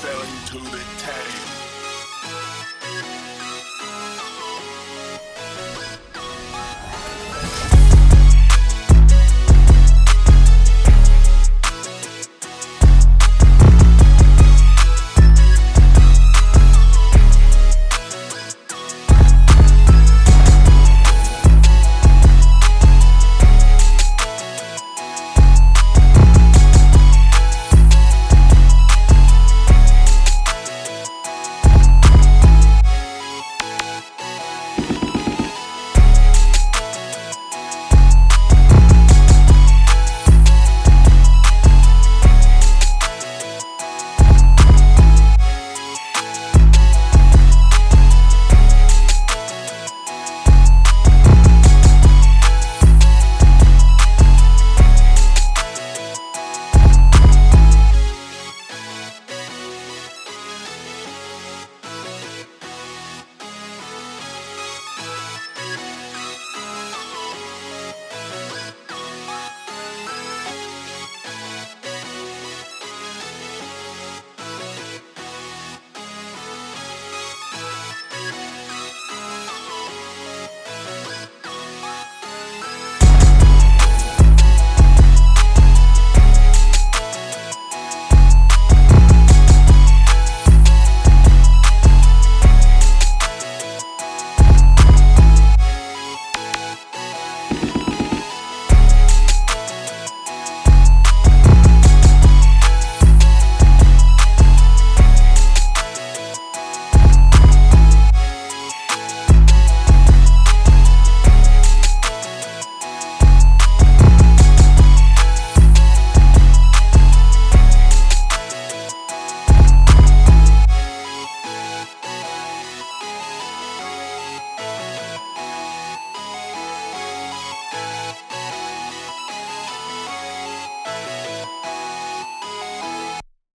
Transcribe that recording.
fell into the tank.